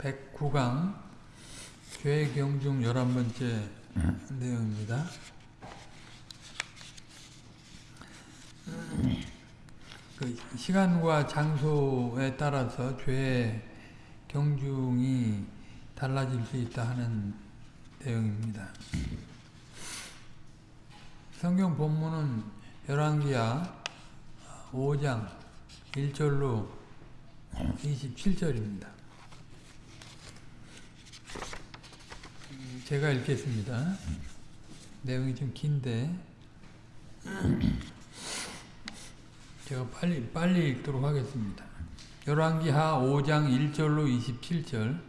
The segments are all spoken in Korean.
109강 죄 경중 11번째 내용입니다. 그 시간과 장소에 따라서 죄 경중이 달라질 수 있다 하는 내용입니다. 성경 본문은 열왕기야 5장 1절로 27절입니다. 제가 읽겠습니다. 내용이 좀 긴데 제가 빨리 빨리 읽도록 하겠습니다. 열왕기하 5장 1절로 27절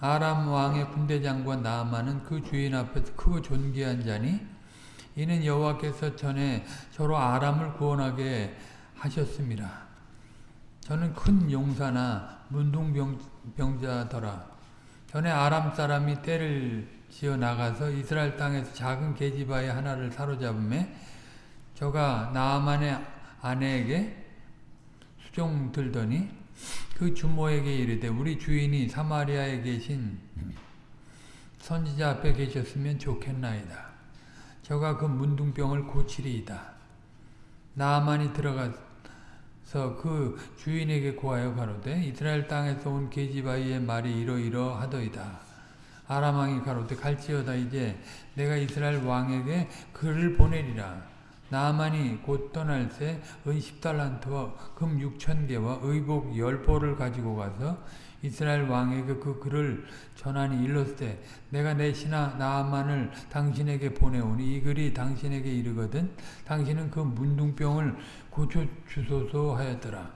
아람 왕의 군대 장관 나아만은 그 주인 앞에서 크고 존귀한 자니 이는 여호와께서 전에 저로 아람을 구원하게 하셨습니다. 저는 큰 용사나 문둥병자더라. 전에 아람 사람이 때를 지어 나가서 이스라엘 땅에서 작은 계집아이 하나를 사로잡음에 저가 나아만의 아내에게 수종 들더니 그 주모에게 이르되 우리 주인이 사마리아에 계신 선지자 앞에 계셨으면 좋겠나이다. 저가 그 문둥병을 고치리이다. 나아만이 들어가 서 그 주인에게 고하여 가로되 이스라엘 땅에서 온 계집아이의 말이 이러이러 하더이다. 아람왕이 가로되 갈지어다 이제 내가 이스라엘 왕에게 글을 보내리라. 나만이 곧 떠날 새 은 10달란트와 금 6천 개와 의복 10보를 가지고 가서 이스라엘 왕에게 그 글을 전하니 일렀을 내가 내 신하 나만을 당신에게 보내오니 이 글이 당신에게 이르거든 당신은 그 문둥병을 고쳐주소서 하였더라.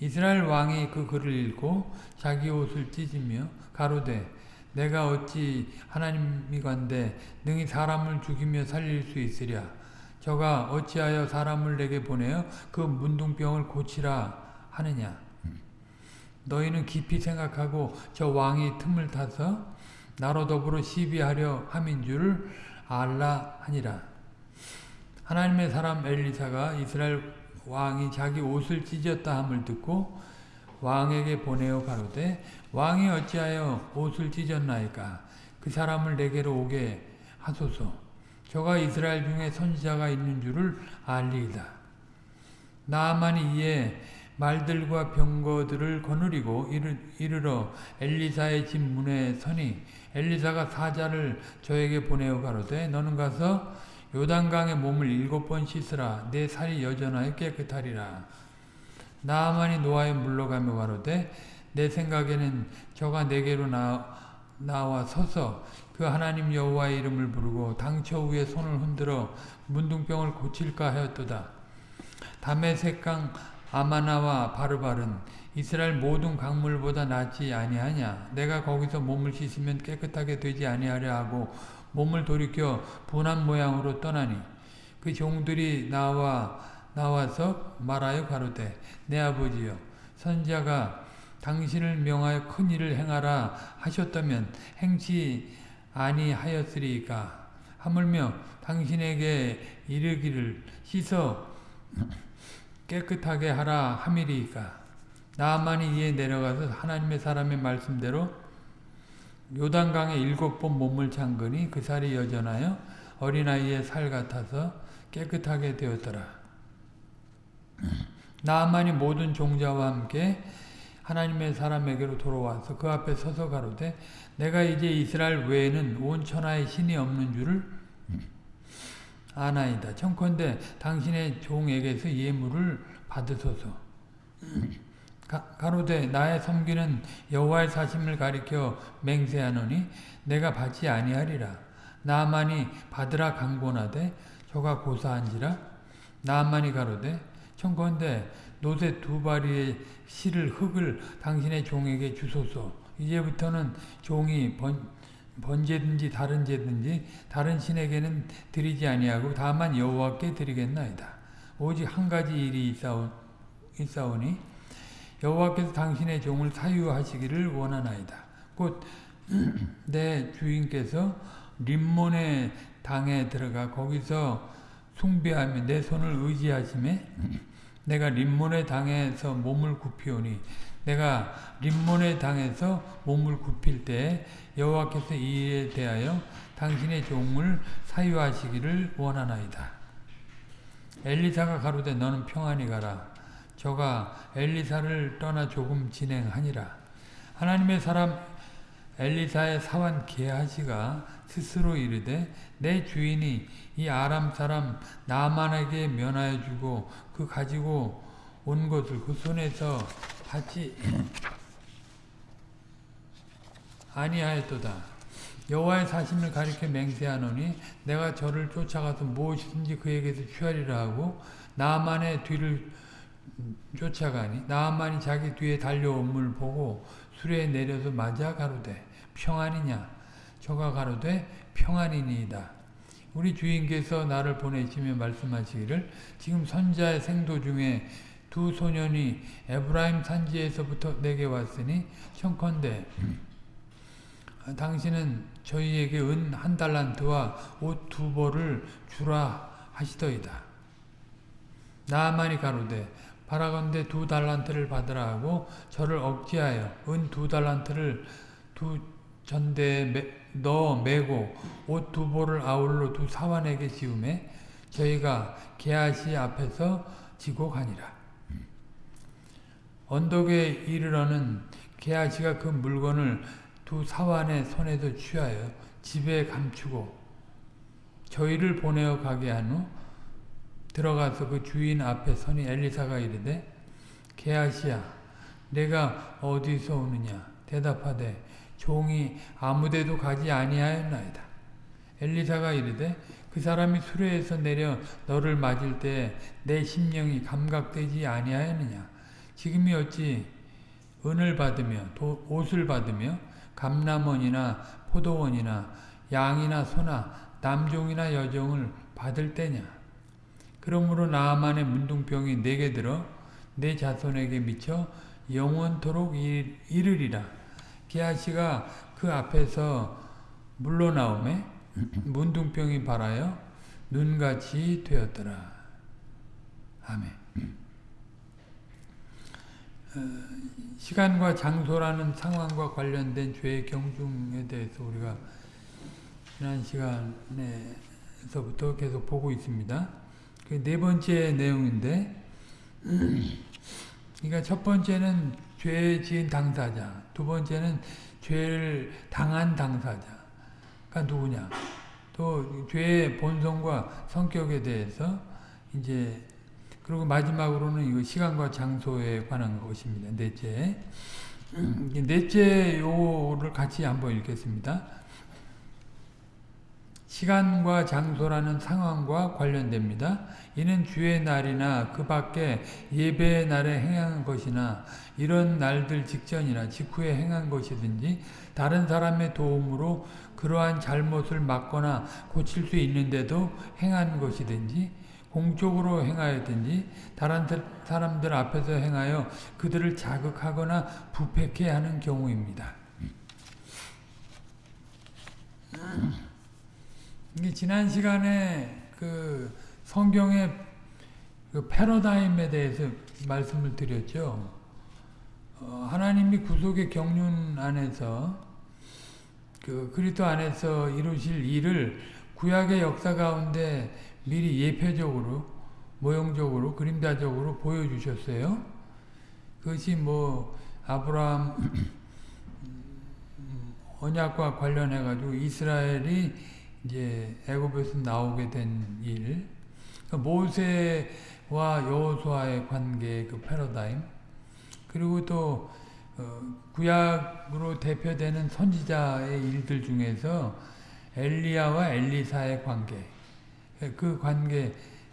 이스라엘 왕이 그 글을 읽고 자기 옷을 찢으며 가로되 내가 어찌 하나님이건대 능히 사람을 죽이며 살릴 수 있으랴? 저가 어찌하여 사람을 내게 보내어 그 문둥병을 고치라 하느냐? 너희는 깊이 생각하고 저 왕이 틈을 타서 나로 더불어 시비하려 함인 줄을 알라 하니라 하나님의 사람 엘리사가 이스라엘 왕이 자기 옷을 찢었다 함을 듣고 왕에게 보내어 가로되 왕이 어찌하여 옷을 찢었나이까? 그 사람을 내게로 오게 하소서. 저가 이스라엘 중에 선지자가 있는 줄을 알리이다. 나만이 이에 말들과 병거들을 거느리고 이르러 엘리사의 집 문에 서니 엘리사가 사자를 저에게 보내어 가로되 너는 가서 요단강에 몸을 일곱 번 씻으라. 내 살이 여전하여 깨끗하리라. 나아만이 노아에 물러가며 가로되 내 생각에는 저가 내게로 나, 나와 서서 그 하나님 여호와의 이름을 부르고 당처 위에 손을 흔들어 문둥병을 고칠까 하였도다. 담에색강 아마나와 바르바른 이스라엘 모든 강물보다 낫지 아니하냐? 내가 거기서 몸을 씻으면 깨끗하게 되지 아니하려 하고 몸을 돌이켜 분한 모양으로 떠나니 그 종들이 나와 나와서 말하여 가로되 내 아버지여 선자가 당신을 명하여 큰 일을 행하라 하셨다면 행치 아니하였으리까? 하물며 당신에게 이르기를 씻어 깨끗하게 하라 함이리까? 나만이 이에 내려가서 하나님의 사람의 말씀대로 요단강에 일곱 번 몸을 잠그니 그 살이 여전하여 어린아이의 살 같아서 깨끗하게 되었더라. 나만이 모든 종자와 함께 하나님의 사람에게로 돌아와서 그 앞에 서서 가로되 내가 이제 이스라엘 외에는 온 천하에 신이 없는 줄을 아나이다. 청컨대 당신의 종에게서 예물을 받으소서. 가, 로되 나의 섬기는 여호와의 사심을 가리켜 맹세하노니 내가 받지 아니하리라. 나만이 받으라 강권하되 저가 고사한지라 나만이 가로되 청컨대 노새 두 바리의 실을 흙을 당신의 종에게 주소서. 이제부터는 종이 번, 번제든지 다른 제든지 다른 신에게는 드리지 아니하고 다만 여호와께 드리겠나이다. 오직 한 가지 일이 있사오, 있사오니 여호와께서 당신의 종을 사유하시기를 원하나이다. 곧 내 주인께서 림몬의 당에 들어가 거기서 숭배하며 내 손을 의지하심에 내가 림몬의 당에서 몸을 굽히오니 내가 림몬의 당에서 몸을 굽힐 때 여호와께서 이 일에 대하여 당신의 종을 사유하시기를 원하나이다. 엘리사가 가로되 너는 평안히 가라. 저가 엘리사를 떠나 조금 진행하니라. 하나님의 사람 엘리사의 사환 게하시가 스스로 이르되 내 주인이 이 아람 사람 나만에게 면하여 주고 그 가지고 온 것을 그 손에서 받지 아니하였도다. 여호와의 사심을 가리켜 맹세하노니 내가 저를 쫓아가서 무엇이든지 그에게서 취하리라 하고 나만의 뒤를 쫓아가니 나만이 자기 뒤에 달려옴을 보고 수레에 내려서 맞아 가로되 평안이냐 저가 가로되 평안이니이다. 우리 주인께서 나를 보내시며 말씀하시기를 지금 선자의 생도 중에 두 소년이 에브라임 산지에서부터 내게 왔으니 청컨대 당신은 저희에게 은 한 달란트와 옷 두 벌을 주라 하시더이다. 나만이 가로되 바라건대 두 달란트를 받으라 하고 저를 억지하여 은 두 달란트를 두 전대에 넣어 매고 옷두 벌을 아울러 두 사환에게 지음에 저희가 게하시 앞에서 지고 가니라. 언덕에 이르러는 게하시가 그 물건을 두 사환의 손에서 취하여 집에 감추고 저희를 보내어 가게 한 후 들어가서 그 주인 앞에 서니 엘리사가 이르되 게하시야 내가 어디서 오느냐? 대답하되 종이 아무데도 가지 아니하였나이다. 엘리사가 이르되 그 사람이 수레에서 내려 너를 맞을 때 내 심령이 감각되지 아니하였느냐? 지금이 어찌 은을 받으며 도, 옷을 받으며 감남원이나 포도원이나 양이나 소나 남종이나 여종을 받을 때냐 그러므로 나만의 문둥병이 내게 들어 내 자손에게 미쳐 영원토록 이르리라. 게하시가 그 앞에서 물러나오매 문둥병이 발하여 눈같이 되었더라. 아멘. 어, 시간과 장소라는 상황과 관련된 죄의 경중에 대해서 우리가 지난 시간에서부터 계속 보고 있습니다. 그네 번째 내용인데 그러니까 첫 번째는 죄 지은 당사자, 두 번째는 죄를 당한 당사자가 누구냐. 또 죄의 본성과 성격에 대해서 이제 그리고 마지막으로는 이거 시간과 장소에 관한 것입니다. 넷째. 넷째 요를 같이 한번 읽겠습니다. 시간과 장소라는 상황과 관련됩니다. 이는 주의 날이나 그 밖에 예배의 날에 행한 것이나 이런 날들 직전이나 직후에 행한 것이든지 다른 사람의 도움으로 그러한 잘못을 막거나 고칠 수 있는데도 행한 것이든지 공적으로 행하였든지 다른 사람들 앞에서 행하여 그들을 자극하거나 부패케 하는 경우입니다. 지난 시간에 그 성경의 그 패러다임에 대해서 말씀을 드렸죠. 어, 하나님이 구속의 경륜 안에서 그 그리스도 안에서 이루실 일을 구약의 역사 가운데 미리 예표적으로 모형적으로 그림자적으로 보여주셨어요. 그것이 뭐 아브라함 언약과 관련해 가지고 이스라엘이 이제 애굽에서 나오게 된 일, 그러니까 모세와 여호수아의 관계 그 패러다임, 그리고 또 어, 구약으로 대표되는 선지자의 일들 중에서 엘리야와 엘리사의 관계, 예, 그 관계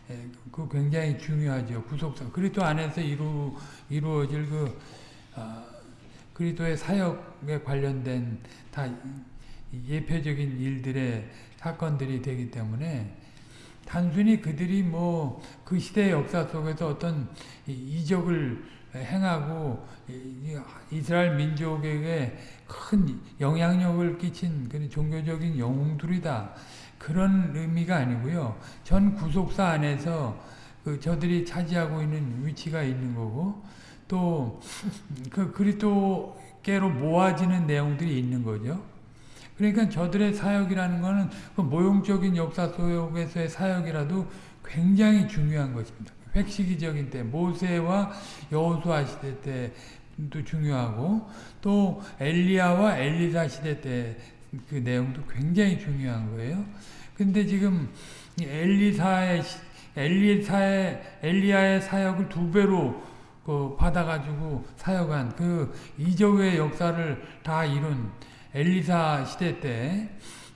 예, 그 굉장히 중요하죠. 구속사 그리스도 안에서 이루 이루어질 그 어, 그리스도의 사역에 관련된 다 예표적인 일들의 사건들이 되기 때문에 단순히 그들이 뭐 그 시대의 역사 속에서 어떤 이적을 행하고 이스라엘 민족에게 큰 영향력을 끼친 그런 종교적인 영웅들이다. 그런 의미가 아니고요. 전 구속사 안에서 그 저들이 차지하고 있는 위치가 있는 거고 또 그 그리스도께로 모아지는 내용들이 있는 거죠. 그러니까 저들의 사역이라는 것은 그 모형적인 역사 속에서의 사역이라도 굉장히 중요한 것입니다. 획시기적인 때 모세와 여호수아 시대 때도 중요하고 또 엘리야와 엘리사 시대 때 그 내용도 굉장히 중요한 거예요. 근데 지금 엘리사의 엘리사의 엘리야의 사역을 두 배로 그 받아가지고 사역한 그 이적의 역사를 다 이룬 엘리사 시대 때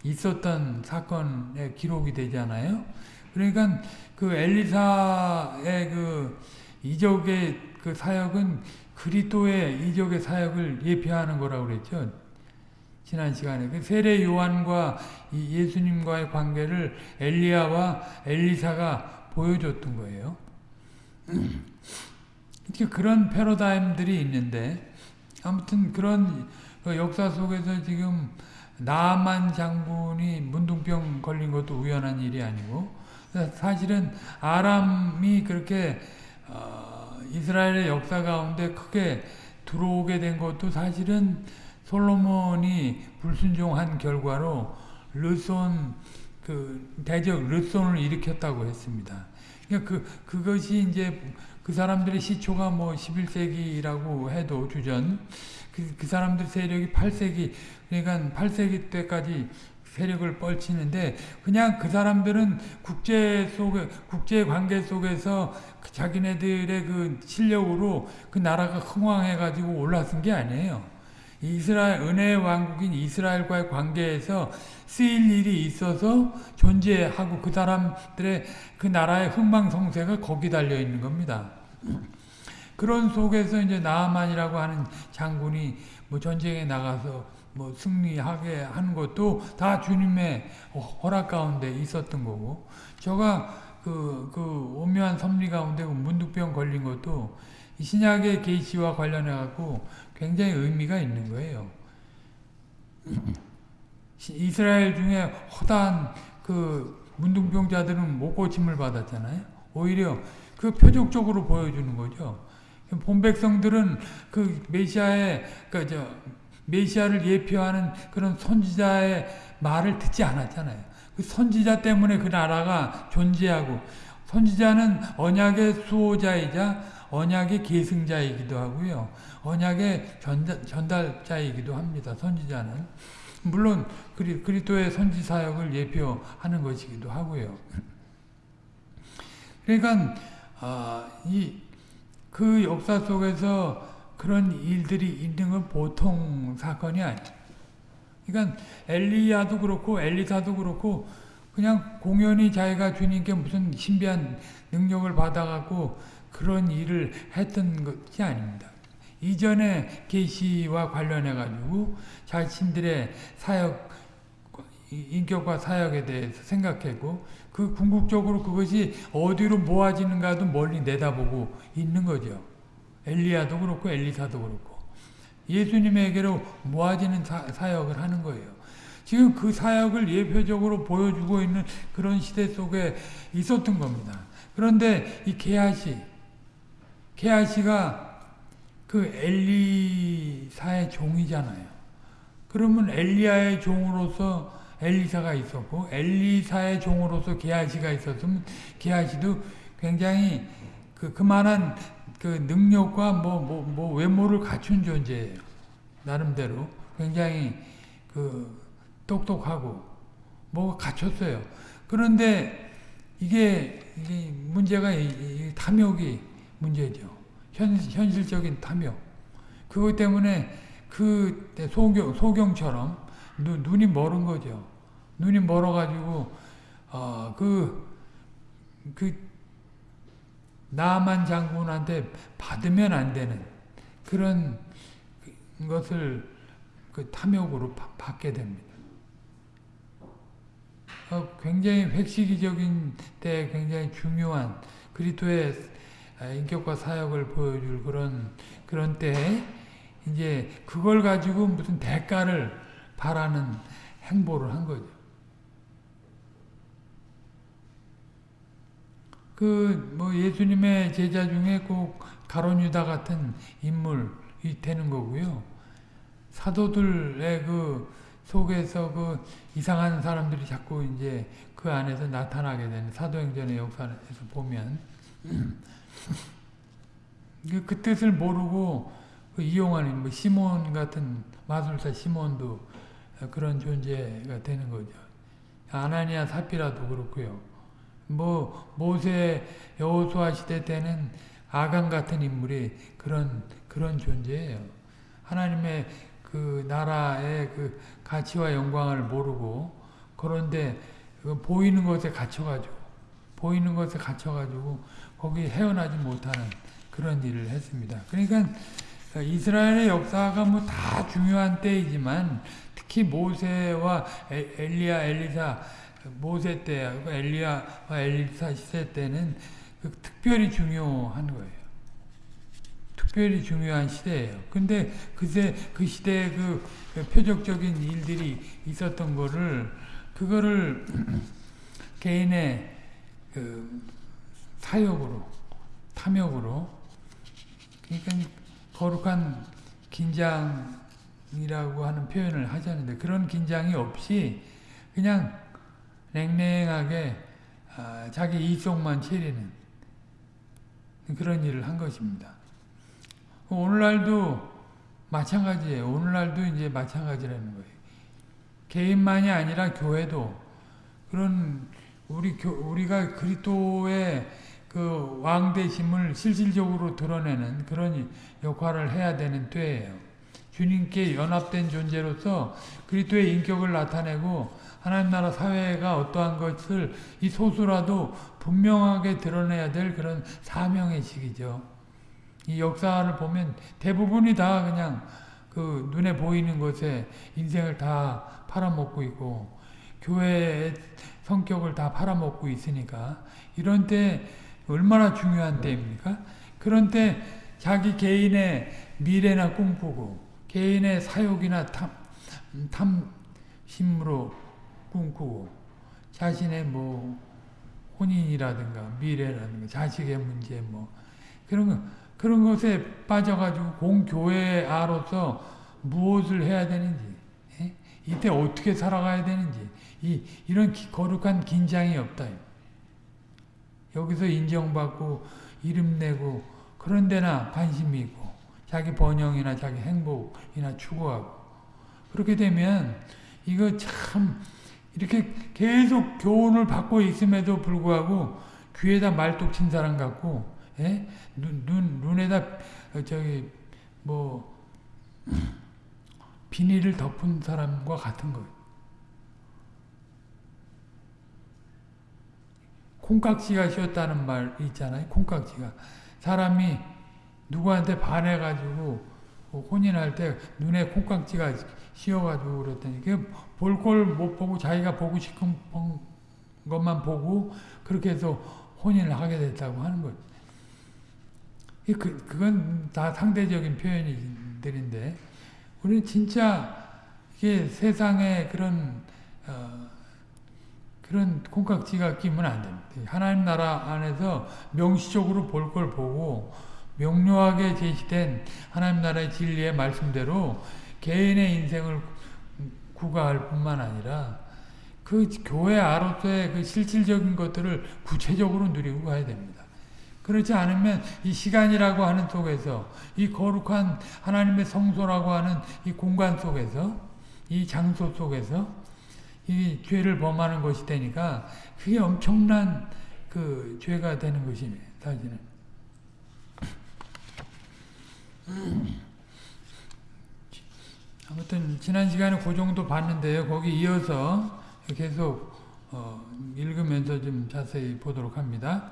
있었던 사건의 기록이 되잖아요. 그러니까 그 엘리사의 그 이적의 그 사역은 그리스도의 이적의 사역을 예표하는 거라고 그랬죠. 지난 시간에 그 세례 요한과 예수님과의 관계를 엘리야와 엘리사가 보여줬던 거예요. 그런 패러다임들이 있는데 아무튼 그런 그 역사 속에서 지금 나만 장군이 문둥병 걸린 것도 우연한 일이 아니고 사실은 아람이 그렇게 어, 이스라엘의 역사 가운데 크게 들어오게 된 것도 사실은 솔로몬이 불순종한 결과로 르손 그 대적 르손을 일으켰다고 했습니다. 그러니까 그 그것이 이제 그 사람들의 시초가 뭐 11세기라고 해도 주전 그, 그 사람들 세력이 8세기 그러니까 8세기 때까지 세력을 뻘치는데 그냥 그 사람들은 국제 속에 국제 관계 속에서 그 자기네들의 그 실력으로 그 나라가 흥왕해 가지고 올라선 게 아니에요. 이스라엘 은혜의 왕국인 이스라엘과의 관계에서 쓰일 일이 있어서 존재하고 그 사람들의 그 나라의 흥망성쇠가 거기 달려 있는 겁니다. 그런 속에서 이제 나아만이라고 하는 장군이 뭐 전쟁에 나가서 뭐 승리하게 하는 것도 다 주님의 허락 가운데 있었던 거고 저가 그, 그 오묘한 섭리 가운데 그 문득병 걸린 것도 신약의 계시와 관련해 갖고 굉장히 의미가 있는 거예요. 이스라엘 중에 허다한 그 문둥병자들은 못 고침을 받았잖아요. 오히려 그 표적적으로 보여주는 거죠. 본 백성들은 그 메시아의 그저 메시아를 예표하는 그런 선지자의 말을 듣지 않았잖아요. 그 선지자 때문에 그 나라가 존재하고 선지자는 언약의 수호자이자 언약의 계승자이기도 하고요. 언약의 전달, 전달자이기도 합니다. 선지자는. 물론 그리, 그리스도의 선지 사역을 예표하는 것이기도 하고요. 그러니까 어, 이 그 역사 속에서 그런 일들이 있는 건 보통 사건이 아니에요. 그러니까 엘리야도 그렇고 엘리사도 그렇고 그냥 공연히 자기가 주님께 무슨 신비한 능력을 받아갖고 그런 일을 했던 것이 아닙니다. 이전에 계시와 관련해 가지고 자신들의 사역 인격과 사역에 대해서 생각하고 그 궁극적으로 그것이 어디로 모아지는가도 멀리 내다보고 있는 거죠. 엘리야도 그렇고 엘리사도 그렇고 예수님에게로 모아지는 사, 역을 하는 거예요. 지금 그 사역을 예표적으로 보여주고 있는 그런 시대 속에 있었던 겁니다. 그런데 이 게하시, 게하시가 그 엘리사의 종이잖아요. 그러면 엘리야의 종으로서 엘리사가 있었고 엘리사의 종으로서 게하시가 있었으면 게하시도 굉장히 그 그만한 그 능력과 뭐, 뭐, 뭐 외모를 갖춘 존재예요. 나름대로 굉장히 그 똑똑하고 뭐 갖췄어요. 그런데 이게, 이게 문제가 이, 이 탐욕이 문제죠. 현, 현실적인 탐욕. 그것 때문에 그 소경, 소경처럼 눈, 눈이 멀은 거죠. 눈이 멀어가지고, 어, 그, 그, 나만 장군한테 받으면 안 되는 그런 것을 그 탐욕으로 받게 됩니다. 어, 굉장히 획시기적인 때 굉장히 중요한 그리스도의 인격과 사역을 보여줄 그런 그런 때 이제 그걸 가지고 무슨 대가를 바라는 행보를 한 거죠. 그 뭐 예수님의 제자 중에 꼭 가론 유다 같은 인물이 되는 거고요. 사도들의 그 속에서 그 이상한 사람들이 자꾸 이제 그 안에서 나타나게 되는 사도행전의 역사에서 보면 그, 그 뜻을 모르고 그 이용하는 뭐 시몬 같은 마술사 시몬도 그런 존재가 되는 거죠. 아나니아 사피라도 그렇고요. 뭐 모세 여호수아 시대 때는 아간 같은 인물이 그런 그런 존재예요. 하나님의 그 나라의 그 가치와 영광을 모르고 그런데 그 보이는 것에 갇혀가지고 보이는 것에 갇혀가지고 거기 헤어나지 못하는 그런 일을 했습니다. 그러니까 이스라엘의 역사가 뭐 다 중요한 때이지만 특히 모세와 엘리야, 엘리사, 모세 때, 엘리야와 엘리사 시대 때는 그 특별히 중요한 거예요. 특별히 중요한 시대예요. 근데 그새 그 시대에 그 표적적인 일들이 있었던 거를 그거를 개인의 그 사욕으로 탐욕으로 그러니까 거룩한 긴장이라고 하는 표현을 하자는데 그런 긴장이 없이 그냥 냉랭하게 아, 자기 이속만 채리는 그런 일을 한 것입니다. 오늘날도 마찬가지예요. 오늘날도 이제 마찬가지라는 거예요. 개인만이 아니라 교회도 그런 우리 교, 우리가 그리스도의 그 왕대심을 실질적으로 드러내는 그런 역할을 해야 되는 때예요. 주님께 연합된 존재로서 그리스도의 인격을 나타내고 하나님 나라 사회가 어떠한 것을 이 소수라도 분명하게 드러내야 될 그런 사명의 시기죠. 이 역사를 보면 대부분이 다 그냥 그 눈에 보이는 것에 인생을 다 팔아먹고 있고 교회의 성격을 다 팔아먹고 있으니까 이런 때 얼마나 중요한 때입니까? 그런 때 자기 개인의 미래나 꿈꾸고 개인의 사욕이나 탐, 탐심으로 꿈꾸고 자신의 뭐 혼인이라든가 미래라든가 자식의 문제 뭐 그런 거 그런 것에 빠져가지고 공교회 아로서 무엇을 해야 되는지 예? 이때 어떻게 살아가야 되는지 이, 이런 기, 거룩한 긴장이 없다. 여기서 인정받고 이름 내고 그런 데나 관심이 있고 자기 번영이나 자기 행복이나 추구하고 그렇게 되면 이거 참 이렇게 계속 교훈을 받고 있음에도 불구하고 귀에다 말뚝 친 사람 같고 예? 눈, 눈, 눈에다 어, 저기 뭐 비닐을 덮은 사람과 같은 거예요. 콩깍지가 씌었다는 말 있잖아요. 콩깍지가. 사람이 누구한테 반해가지고 혼인할 때 눈에 콩깍지가 씌어가지고 그랬더니 볼 걸 못 보고 자기가 보고 싶은 것만 보고 그렇게 해서 혼인을 하게 됐다고 하는 거죠. 그, 그건 다 상대적인 표현들인데 우리는 진짜 이게 세상에 그런 어, 그런 콩깍지가 끼면 안 됩니다. 하나님 나라 안에서 명시적으로 볼 걸 보고 명료하게 제시된 하나님 나라의 진리의 말씀대로 개인의 인생을 구가할 뿐만 아니라 그 교회 아로서의 그 실질적인 것들을 구체적으로 누리고 가야 됩니다. 그렇지 않으면 이 시간이라고 하는 속에서 이 거룩한 하나님의 성소라고 하는 이 공간 속에서 이 장소 속에서 이 죄를 범하는 것이 되니까 그게 엄청난 그 죄가 되는 것이네 사실은. 아무튼 지난 시간에 그 정도 봤는데요. 거기 이어서 계속 어, 읽으면서 좀 자세히 보도록 합니다.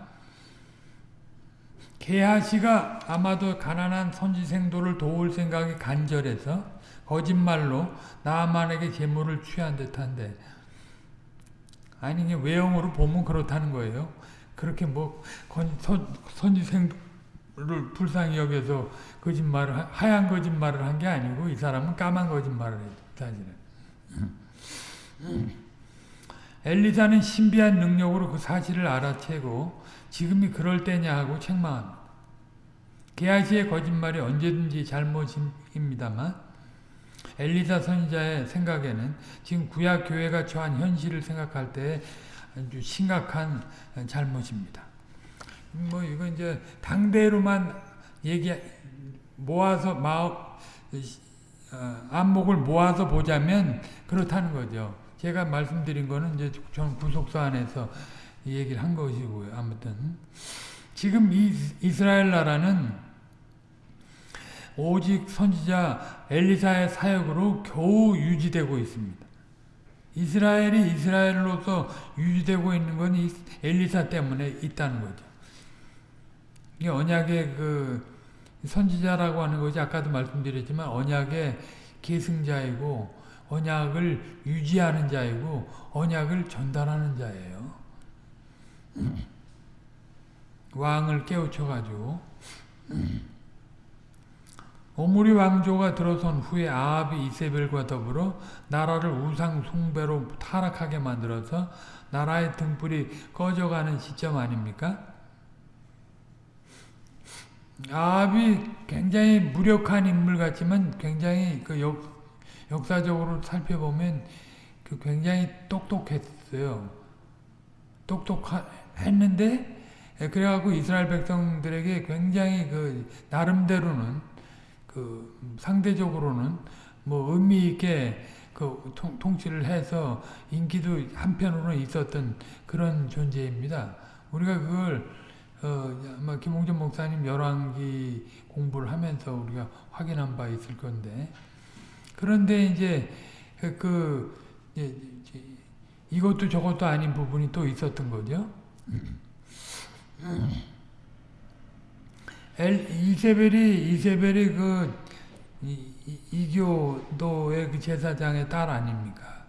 게하시가 아마도 가난한 선지생도를 도울 생각이 간절해서 거짓말로 나만에게 재물을 취한 듯한데 아니 외형으로 보면 그렇다는 거예요. 그렇게 뭐 선, 선지생도 를 불쌍히 여겨서 거짓말을 하얀 거짓말을 한 게 아니고 이 사람은 까만 거짓말을 했다. 사실은. 엘리사는 신비한 능력으로 그 사실을 알아채고 지금이 그럴 때냐 하고 책망합니다. 게하시의 거짓말이 언제든지 잘못입니다만 엘리사 선지자의 생각에는 지금 구약 교회가 처한 현실을 생각할 때 아주 심각한 잘못입니다. 뭐 이거 이제 당대로만 얘기 모아서 마음 어, 안목을 모아서 보자면 그렇다는 거죠. 제가 말씀드린 거는 이제 전 구속사 안에서 이 얘기를 한 것이고요. 아무튼 지금 이 이스라엘 나라는 오직 선지자 엘리사의 사역으로 겨우 유지되고 있습니다. 이스라엘이 이스라엘로서 유지되고 있는 건 엘리사 때문에 있다는 거죠. 이게 언약의 그 선지자라고 하는 것이 아까도 말씀드렸지만 언약의 계승자이고 언약을 유지하는 자이고 언약을 전달하는 자예요. 왕을 깨우쳐가지고 오므리 왕조가 들어선 후에 아합이 이세벨과 더불어 나라를 우상 숭배로 타락하게 만들어서 나라의 등불이 꺼져가는 시점 아닙니까? 아합이 굉장히 무력한 인물 같지만 굉장히 그 역, 역사적으로 살펴보면 그 굉장히 똑똑했어요. 똑똑했는데 그래갖고 이스라엘 백성들에게 굉장히 그 나름대로는 그 상대적으로는 뭐 의미 있게 그 통, 통치를 해서 인기도 한편으로는 있었던 그런 존재입니다. 우리가 그걸 어, 아마 김홍준 목사님 열왕기 공부를 하면서 우리가 확인한 바 있을 건데 그런데 이제 그, 그 예, 이것도 저것도 아닌 부분이 또 있었던 거죠. 엘, 이세벨이 이세벨이 그 이, 이교도의 그 제사장의 딸 아닙니까?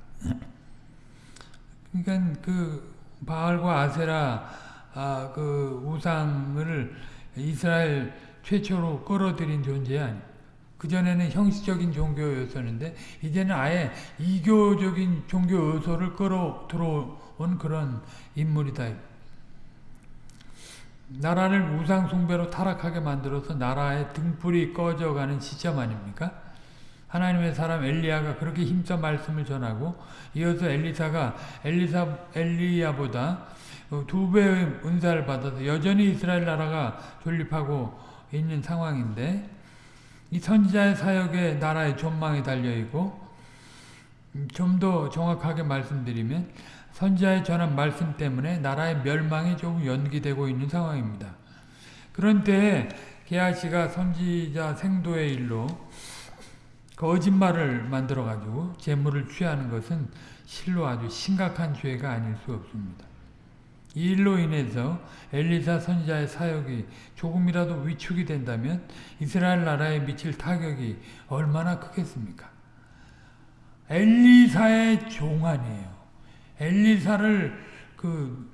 그러니까 그 바알과 아세라 아, 그 우상을 이스라엘 최초로 끌어들인 존재 아니. 그 전에는 형식적인 종교였었는데 이제는 아예 이교적인 종교 요소를 끌어 들어온 그런 인물이다. 나라를 우상 숭배로 타락하게 만들어서 나라의 등불이 꺼져가는 시점 아닙니까? 하나님의 사람 엘리야가 그렇게 힘써 말씀을 전하고 이어서 엘리사가 엘리사 엘리야보다 두 배의 은사를 받아서 여전히 이스라엘 나라가 존립하고 있는 상황인데 이 선지자의 사역에 나라의 존망이 달려 있고 좀 더 정확하게 말씀드리면 선지자의 전한 말씀 때문에 나라의 멸망이 조금 연기되고 있는 상황입니다. 그런데 게하시가 선지자 생도의 일로 거짓말을 만들어가지고 재물을 취하는 것은 실로 아주 심각한 죄가 아닐 수 없습니다. 이 일로 인해서 엘리사 선지자의 사역이 조금이라도 위축이 된다면 이스라엘 나라에 미칠 타격이 얼마나 크겠습니까? 엘리사의 종 아니에요. 엘리사를 그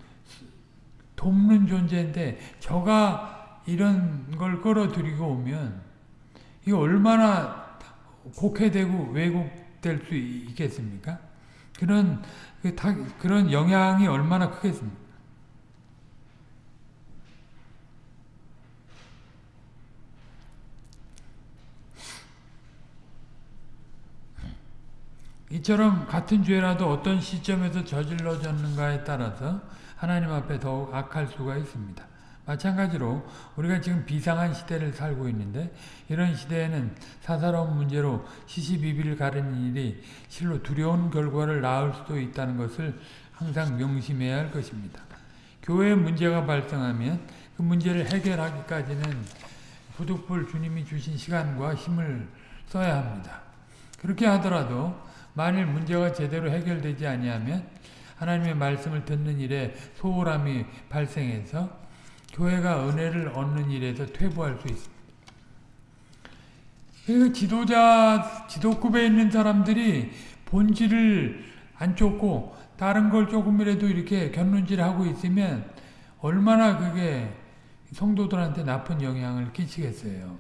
돕는 존재인데 저가 이런 걸 끌어들이고 오면 이 얼마나 곡해되고 왜곡될 수 있겠습니까? 그런 그 그런 영향이 얼마나 크겠습니까? 이처럼 같은 죄라도 어떤 시점에서 저질러졌는가에 따라서 하나님 앞에 더욱 악할 수가 있습니다. 마찬가지로 우리가 지금 비상한 시대를 살고 있는데 이런 시대에는 사사로운 문제로 시시비비를 가르는 일이 실로 두려운 결과를 낳을 수도 있다는 것을 항상 명심해야 할 것입니다. 교회에 문제가 발생하면 그 문제를 해결하기까지는 부득불 주님이 주신 시간과 힘을 써야 합니다. 그렇게 하더라도 만일 문제가 제대로 해결되지 아니하면 하나님의 말씀을 듣는 일에 소홀함이 발생해서 교회가 은혜를 얻는 일에서 퇴보할 수 있습니다. 그 지도자, 지도급에 있는 사람들이 본질을 안 쫓고 다른 걸 조금이라도 이렇게 견눈질하고 있으면 얼마나 그게 성도들한테 나쁜 영향을 끼치겠어요.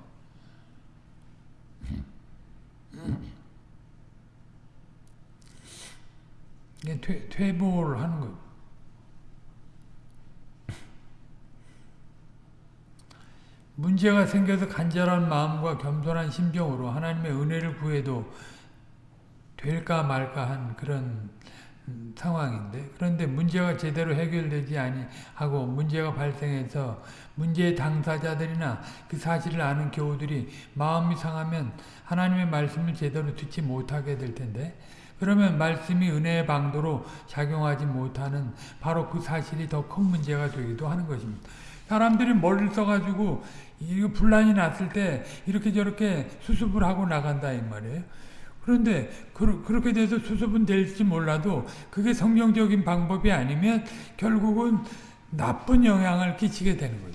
이게 퇴, 퇴보를 하는 거예요. 문제가 생겨서 간절한 마음과 겸손한 심정으로 하나님의 은혜를 구해도 될까 말까 한 그런 음, 상황인데 그런데 문제가 제대로 해결되지 아니하고 문제가 발생해서 문제의 당사자들이나 그 사실을 아는 교우들이 마음이 상하면 하나님의 말씀을 제대로 듣지 못하게 될 텐데 그러면 말씀이 은혜의 방도로 작용하지 못하는 바로 그 사실이 더 큰 문제가 되기도 하는 것입니다. 사람들이 머리를 써가지고 이거 분란이 났을 때 이렇게 저렇게 수습을 하고 나간다 이 말이에요. 그런데 그, 렇게 돼서 수습은 될지 몰라도 그게 성경적인 방법이 아니면 결국은 나쁜 영향을 끼치게 되는 거예요.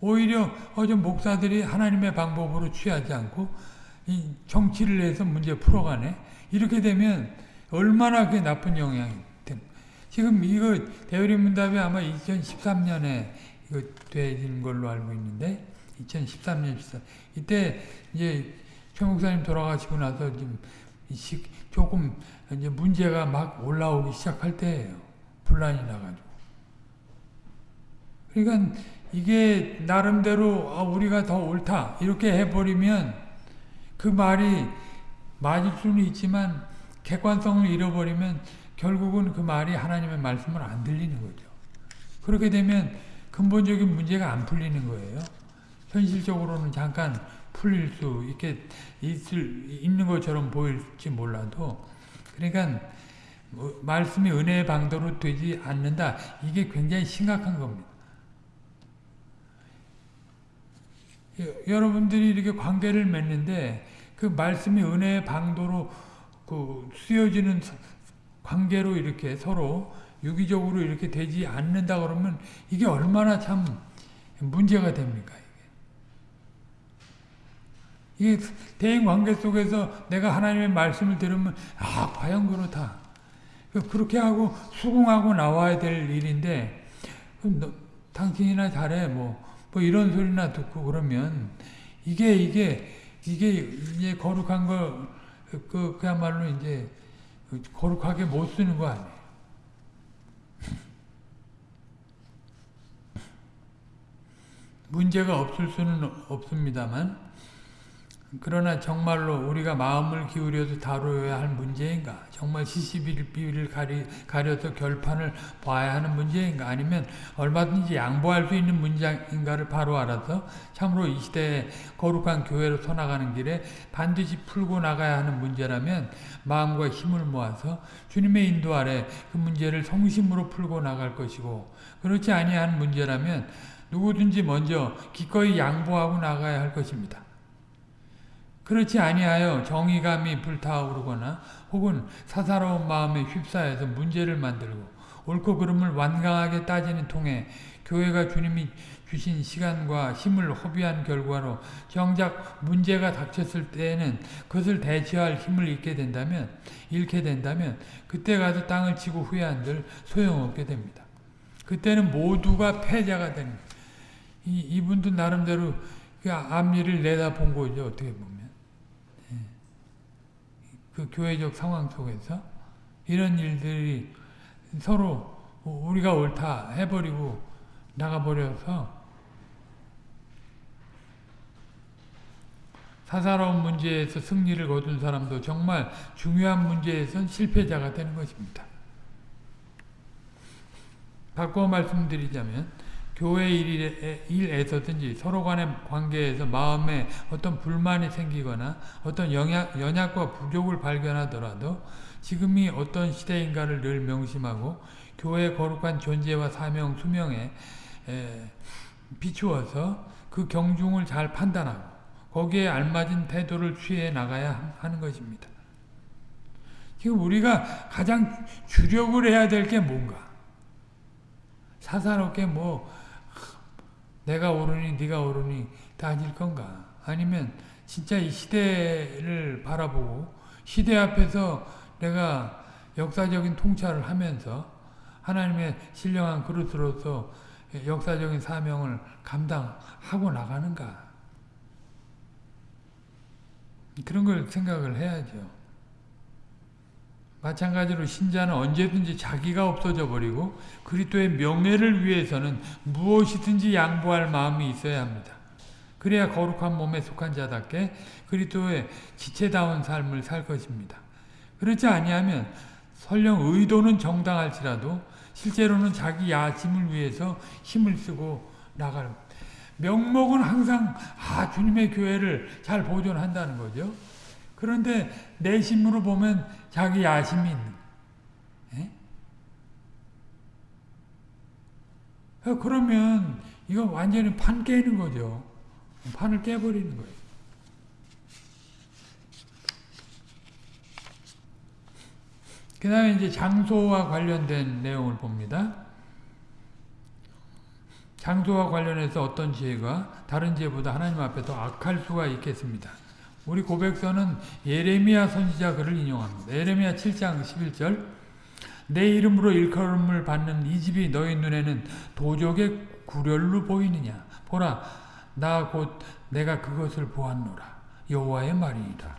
오히려 어제 목사들이 하나님의 방법으로 취하지 않고 이 정치를 해서 문제 풀어가네. 이렇게 되면 얼마나 그게 나쁜 영향이 된 지금 이거 대우리문답이 아마 2013년에 이거 되는 걸로 알고 있는데 2013년 14 이때 이제 최 목사님 돌아가시고 나서 좀 조금 이제 문제가 막 올라오기 시작할 때예요. 분란이 나가지고. 그러니까 이게 나름대로 아, 우리가 더 옳다 이렇게 해버리면 그 말이 맞을 수는 있지만 객관성을 잃어버리면 결국은 그 말이 하나님의 말씀을 안 들리는 거죠. 그렇게 되면 근본적인 문제가 안 풀리는 거예요. 현실적으로는 잠깐 풀릴 수 있게 있을 있는 것처럼 보일지 몰라도 그러니까 뭐 말씀이 은혜의 방도로 되지 않는다. 이게 굉장히 심각한 겁니다. 여러분들이 이렇게 관계를 맺는데 그 말씀이 은혜의 방도로 그 쓰여지는 관계로 이렇게 서로 유기적으로 이렇게 되지 않는다 그러면 이게 얼마나 참 문제가 됩니까? 이게 대인 관계 속에서 내가 하나님의 말씀을 들으면 아 과연 그렇다. 그렇게 하고 수긍하고 나와야 될 일인데 너, 당신이나 잘해 뭐, 뭐 이런 소리나 듣고 그러면 이게 이게 이게 이제 거룩한 거 그, 그야말로 이제 거룩하게 못 쓰는 거 아니에요. 문제가 없을 수는 없습니다만 그러나 정말로 우리가 마음을 기울여서 다루어야 할 문제인가? 정말 시시비비를 가리, 가려서 결판을 봐야 하는 문제인가? 아니면 얼마든지 양보할 수 있는 문제인가를 바로 알아서 참으로 이 시대에 거룩한 교회로 서나가는 길에 반드시 풀고 나가야 하는 문제라면 마음과 힘을 모아서 주님의 인도 아래 그 문제를 성심으로 풀고 나갈 것이고 그렇지 아니한 문제라면 누구든지 먼저 기꺼이 양보하고 나가야 할 것입니다. 그렇지 아니하여 정의감이 불타오르거나 혹은 사사로운 마음에 휩싸여서 문제를 만들고 옳고 그름을 완강하게 따지는 통에 교회가 주님이 주신 시간과 힘을 허비한 결과로 정작 문제가 닥쳤을 때에는 그것을 대처할 힘을 잃게 된다면 잃게 된다면 그때 가서 땅을 치고 후회한들 소용없게 됩니다. 그때는 모두가 패자가 되는 이, 이분도 나름대로 그 앞일을 내다본 거죠 어떻게 보면. 그 교회적 상황 속에서 이런 일들이 서로 우리가 옳다 해버리고 나가버려서 사사로운 문제에서 승리를 거둔 사람도 정말 중요한 문제에선 실패자가 되는 것입니다. 바꿔 말씀드리자면 교회 일에, 일에서든지 서로 간의 관계에서 마음에 어떤 불만이 생기거나 어떤 영약, 연약과 부족을 발견하더라도 지금이 어떤 시대인가를 늘 명심하고 교회의 거룩한 존재와 사명, 수명에 에, 비추어서 그 경중을 잘 판단하고 거기에 알맞은 태도를 취해 나가야 하는 것입니다. 지금 우리가 가장 주력을 해야 될 게 뭔가? 사사롭게 뭐 내가 오르니 네가 오르니 따질 건가? 아니면 진짜 이 시대를 바라보고 시대 앞에서 내가 역사적인 통찰을 하면서 하나님의 신령한 그릇으로서 역사적인 사명을 감당하고 나가는가? 그런 걸 생각을 해야죠. 마찬가지로 신자는 언제든지 자기가 없어져 버리고 그리스도의 명예를 위해서는 무엇이든지 양보할 마음이 있어야 합니다. 그래야 거룩한 몸에 속한 자답게 그리스도의 지체다운 삶을 살 것입니다. 그렇지 아니하면 설령 의도는 정당할지라도 실제로는 자기 야심을 위해서 힘을 쓰고 나갈 명목은 항상 아 주님의 교회를 잘 보존한다는 거죠. 그런데 내심으로 보면 자기 야심이 있는 예? 그러면 이거 완전히 판 깨는 거죠. 판을 깨버리는 거예요. 그 다음에 이제 장소와 관련된 내용을 봅니다. 장소와 관련해서 어떤 지혜가 다른 지혜보다 하나님 앞에 더 악할 수가 있겠습니다. 우리 고백서는 예레미야 선지자 글을 인용합니다. 예레미야 7장 11절 내 이름으로 일컬음을 받는 이 집이 너희 눈에는 도적의 구렬로 보이느냐 보라 나 곧 내가 그것을 보았노라 여호와의 말이니라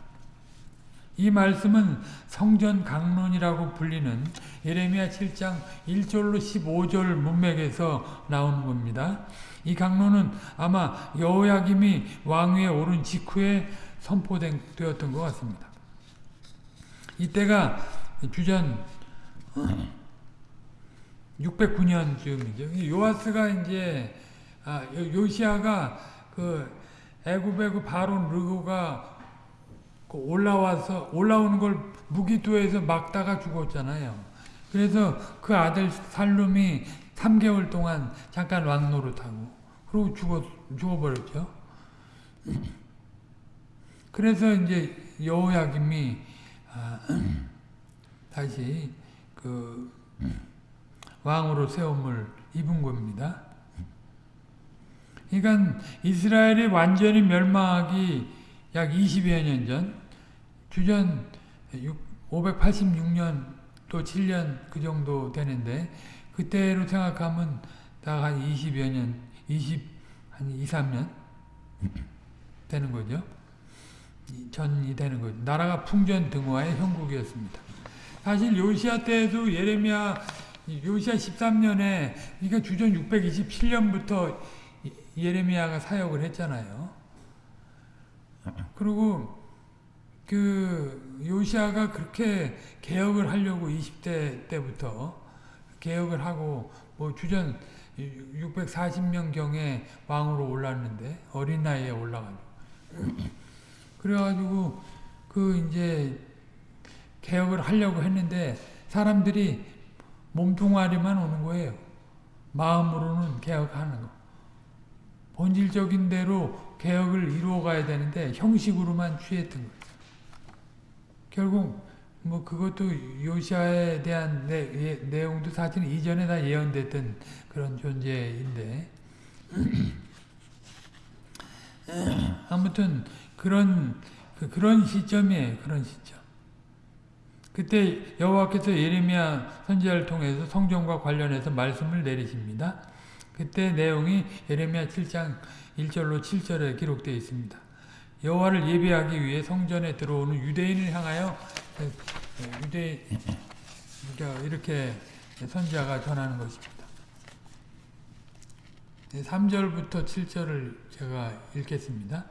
이 말씀은 성전 강론이라고 불리는 예레미야 7장 1절로 15절 문맥에서 나오는 겁니다. 이 강론은 아마 여호야김이 왕위에 오른 직후에 선포되었던 것 같습니다. 이때가 주전 609년쯤이죠. 요아스가 이제 아, 요시아가 그 애굽의 그 바론 르고가 그 올라와서 올라오는 걸 무기도에서 막다가 죽었잖아요. 그래서 그 아들 살룸이 3개월 동안 잠깐 왕 노릇하고 그리고 죽어 죽어버렸죠. 그래서 이제 여호야김이 아, 다시 그 왕으로 세움을 입은 겁니다. 그러니까 이스라엘이 완전히 멸망하기 약 20여 년 전, 주전 586년 또 7년 그 정도 되는데 그때로 생각하면 다한 20여 년, 20, 한 2, 3년 되는 거죠. 전이 되는 거죠. 나라가 풍전 등화의 형국이었습니다. 사실 요시아 때에도 예레미야 요시아 13년에 그러니까 주전 627년부터 예레미야가 사역을 했잖아요. 그리고 그 요시아가 그렇게 개혁을 하려고 20대 때부터 개혁을 하고 뭐 주전 640명 경에 왕으로 올랐는데 어린 나이에 올라가지고 그래가지고 그 이제 개혁을 하려고 했는데 사람들이 몸뚱아리만 오는 거예요. 마음으로는 개혁하는 거. 본질적인 대로 개혁을 이루어 가야 되는데 형식으로만 취했던 거예요. 결국 뭐 그것도 요시아에 대한 내, 예, 내용도 사실 이전에 다 예언됐던 그런 존재인데 아무튼 그런 그, 그런 시점이에요. 그런 시점. 그때 여호와께서 예레미야 선지자를 통해서 성전과 관련해서 말씀을 내리십니다. 그때 내용이 예레미야 7장 1절로 7절에 기록되어 있습니다. 여호와를 예배하기 위해 성전에 들어오는 유대인을 향하여 유대 이렇게 선지자가 전하는 것입니다. 3절부터 7절을 제가 읽겠습니다.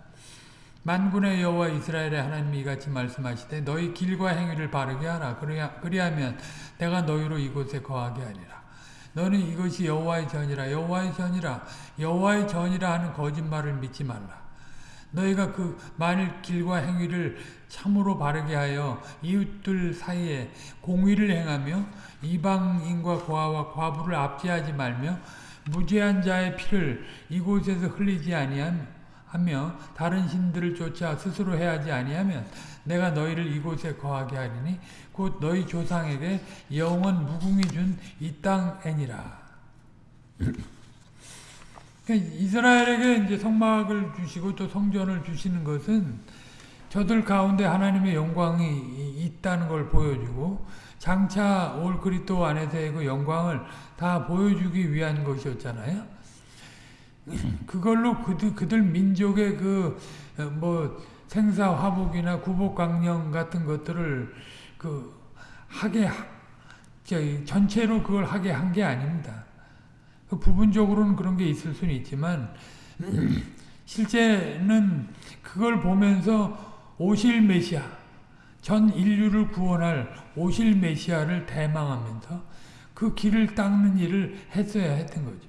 만군의 여호와 이스라엘의 하나님이 같이 말씀하시되 너희 길과 행위를 바르게 하라. 그리하면 내가 너희로 이곳에 거하게 하리라. 너는 이것이 여호와의 전이라. 여호와의 전이라. 여호와의 전이라 하는 거짓말을 믿지 말라. 너희가 그 만일 길과 행위를 참으로 바르게 하여 이웃들 사이에 공의를 행하며 이방인과 고아와 과부를 압제하지 말며 무죄한 자의 피를 이곳에서 흘리지 아니한 하며 다른 신들을 쫓아 스스로 해하지 아니하면 내가 너희를 이곳에 거하게 하리니 곧 너희 조상에게 영원 무궁이 준이 땅애니라. 그러니까 이스라엘에게 이제 성막을 주시고 또 성전을 주시는 것은 저들 가운데 하나님의 영광이 있다는 걸 보여주고 장차 올 그리스도 안에서의 그 영광을 다 보여주기 위한 것이었잖아요. 그걸로 그들, 그들 민족의 그, 뭐, 생사 화복이나 구복 강령 같은 것들을 그, 하게 하, 전체로 그걸 하게 한 게 아닙니다. 그 부분적으로는 그런 게 있을 수는 있지만 실제는 그걸 보면서 오실 메시아 전 인류를 구원할 오실 메시아를 대망하면서 그 길을 닦는 일을 했어야 했던 거죠.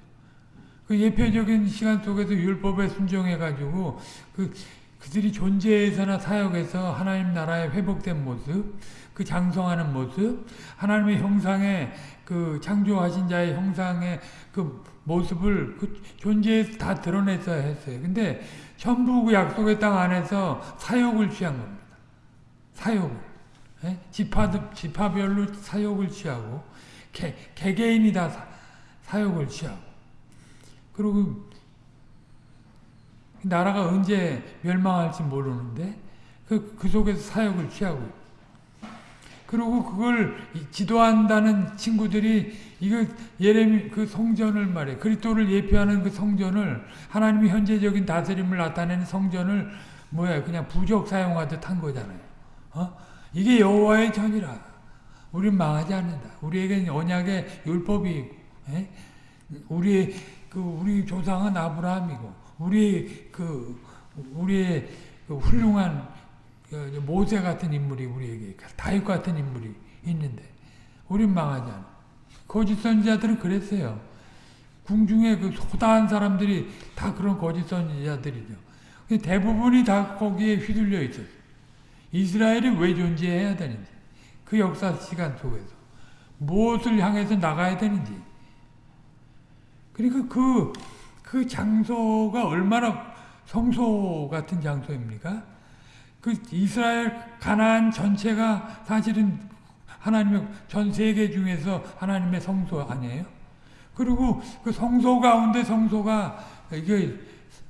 그 예표적인 시간 속에서 율법에 순종해가지고 그 그들이 존재에서나 사역에서 하나님 나라의 회복된 모습, 그 장성하는 모습, 하나님의 형상의 그 창조하신 자의 형상의 그 모습을 그 존재에서 다 드러냈어야 했어요. 근데 전부 그 약속의 땅 안에서 사역을 취한 겁니다. 사역을. 예? 지파, 지파별로 사역을 취하고, 개, 개개인이 다 사, 사역을 취하고. 그리고 나라가 언제 멸망할지 모르는데 그, 그 속에서 사역을 취하고 그리고 그걸 지도한다는 친구들이 이거 예레미 그 성전을 말해 그리스도를 예표하는 그 성전을 하나님이 현재적인 다스림을 나타내는 성전을 뭐야 그냥 부적 사용하듯 한 거잖아요. 어? 이게 여호와의 전이라. 우리는 망하지 않는다. 우리에게 언약의 율법이 에? 우리 그 우리 조상은 아브라함이고 우리 그 우리의 그 훌륭한 그 모세 같은 인물이 우리에게 다윗 같은 인물이 있는데 우린 망하지 않아. 거짓 선지자들은 그랬어요. 궁중에 그 소다한 사람들이 다 그런 거짓 선지자들이죠. 대부분이 다 거기에 휘둘려 있었어요. 이스라엘이 왜 존재해야 되는지 그 역사 시간 속에서 무엇을 향해서 나가야 되는지 그러니까 그, 그 장소가 얼마나 성소 같은 장소입니까? 그 이스라엘 가나안 전체가 사실은 하나님의 전 세계 중에서 하나님의 성소 아니에요? 그리고 그 성소 가운데 성소가 이게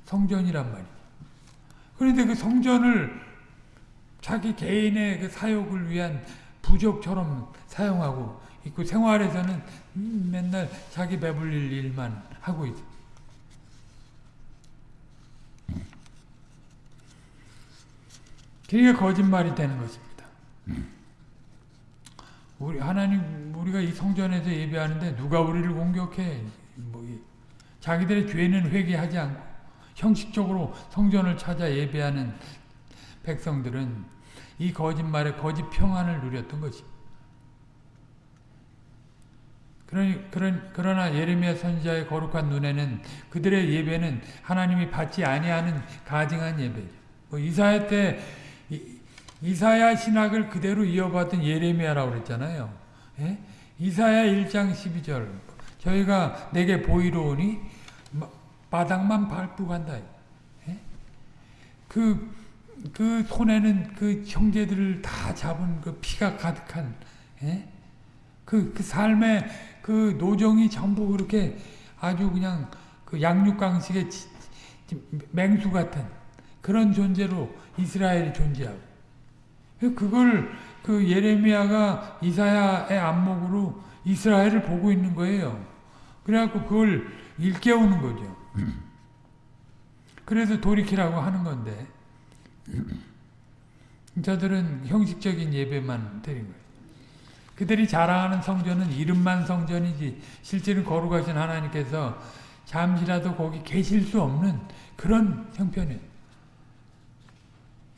성전이란 말이에요. 그런데 그 성전을 자기 개인의 그 사욕을 위한 부적처럼 사용하고 있고 생활에서는 맨날 자기 배불릴 일만 하고 있어. 그게 거짓말이 되는 것입니다. 우리 하나님 우리가 이 성전에서 예배하는데 누가 우리를 공격해? 뭐 자기들의 죄는 회개하지 않고 형식적으로 성전을 찾아 예배하는 백성들은 이 거짓말에 거짓 평안을 누렸던 것입니다. 그러나 예레미야 선지자의 거룩한 눈에는 그들의 예배는 하나님이 받지 아니하는 가증한 예배죠. 뭐 이사야 때 이사야 신학을 그대로 이어받은 예레미야라고 그랬잖아요. 예? 이사야 1장 12절 저희가 내게 보이로오니 바닥만 밟고 간다. 예? 그, 그 손에는 그 형제들을 다 잡은 그 피가 가득한 예? 그, 그 삶의 그 노정이 전부 그렇게 아주 그냥 그 양육강식의 맹수 같은 그런 존재로 이스라엘이 존재하고 그걸 그 예레미야가 이사야의 안목으로 이스라엘을 보고 있는 거예요. 그래갖고 그걸 일깨우는 거죠. 그래서 돌이키라고 하는 건데 저들은 형식적인 예배만 드린 거예요. 그들이 자랑하는 성전은 이름만 성전이지 실제는 거룩하신 하나님께서 잠시라도 거기 계실 수 없는 그런 형편이에요.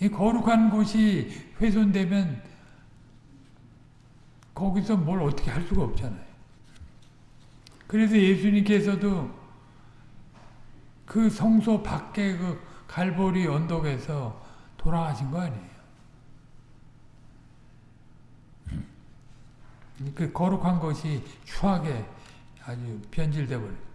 이 거룩한 곳이 훼손되면 거기서 뭘 어떻게 할 수가 없잖아요. 그래서 예수님께서도 그 성소 밖에 그 갈보리 언덕에서 돌아가신 거 아니에요. 그 거룩한 것이 추하게 아주 변질돼 버려요.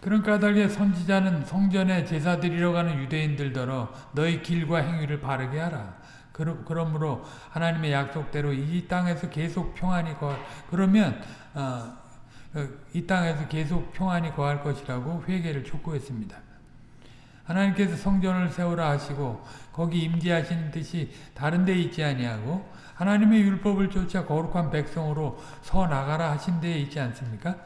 그런 까닭에 선지자는 성전에 제사 드리러 가는 유대인들더러 너희 길과 행위를 바르게 하라. 그러므로 하나님의 약속대로 이 땅에서 계속 평안이 거 그러면 어, 어, 이 땅에서 계속 평안이 거할 것이라고 회개를 촉구했습니다. 하나님께서 성전을 세우라 하시고 거기 임재하시는 뜻이 다른 데 있지 아니하고 하나님의 율법을 쫓아 거룩한 백성으로 서 나가라 하신 데 있지 않습니까?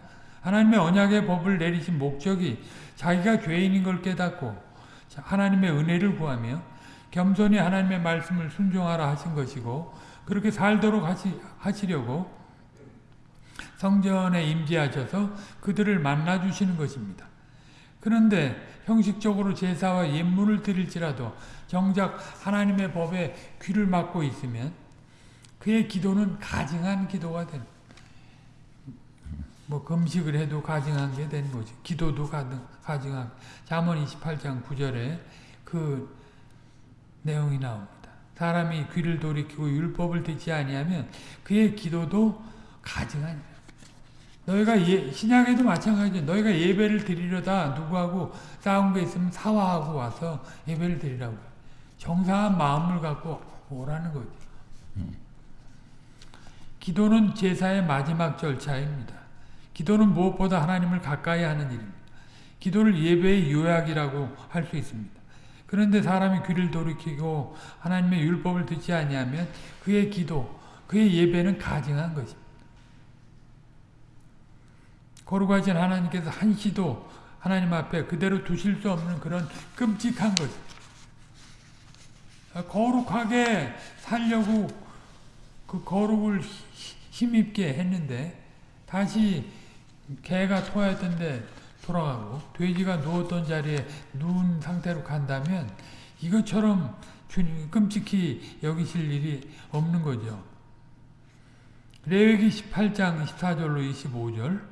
하나님의 언약의 법을 내리신 목적이 자기가 죄인인 걸 깨닫고 하나님의 은혜를 구하며 겸손히 하나님의 말씀을 순종하라 하신 것이고 그렇게 살도록 하시, 하시려고 성전에 임재하셔서 그들을 만나 주시는 것입니다. 그런데 형식적으로 제사와 예물을 드릴지라도 정작 하나님의 법에 귀를 막고 있으면 그의 기도는 가증한 기도가 되는 뭐 금식을 해도 가증한 게 되는 거지. 기도도 가증한 잠언 28장 9절에 그 내용이 나옵니다. 사람이 귀를 돌이키고 율법을 듣지 아니하면 그의 기도도 가증하니라. 너희가 예, 신약에도 마찬가지죠. 너희가 예배를 드리려다 누구하고 싸운 게 있으면 사화하고 와서 예배를 드리라고. 정상한 마음을 갖고 오라는 거죠. 기도는 제사의 마지막 절차입니다. 기도는 무엇보다 하나님을 가까이 하는 일입니다. 기도를 예배의 요약이라고 할 수 있습니다. 그런데 사람이 귀를 돌이키고 하나님의 율법을 듣지 아니하면 그의 기도, 그의 예배는 가증한 것입니다. 거룩하신 하나님께서 한시도 하나님 앞에 그대로 두실 수 없는 그런 끔찍한 것. 거룩하게 살려고 그 거룩을 힘입게 했는데 다시 개가 토하였던 데 돌아가고 돼지가 누웠던 자리에 누운 상태로 간다면 이것처럼 주님 끔찍히 여기실 일이 없는 거죠. 레위기 18장 14절로 25절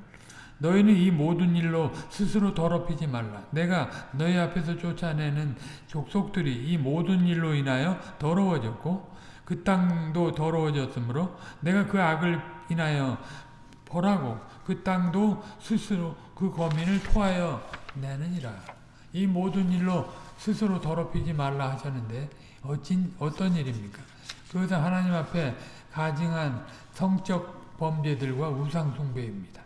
너희는 이 모든 일로 스스로 더럽히지 말라. 내가 너희 앞에서 쫓아내는 족속들이 이 모든 일로 인하여 더러워졌고 그 땅도 더러워졌으므로 내가 그 악을 인하여 보라고 그 땅도 스스로 그 거민을 토하여 내느니라. 이 모든 일로 스스로 더럽히지 말라 하셨는데 어찐 어떤 일입니까? 그것은 하나님 앞에 가증한 성적 범죄들과 우상 숭배입니다.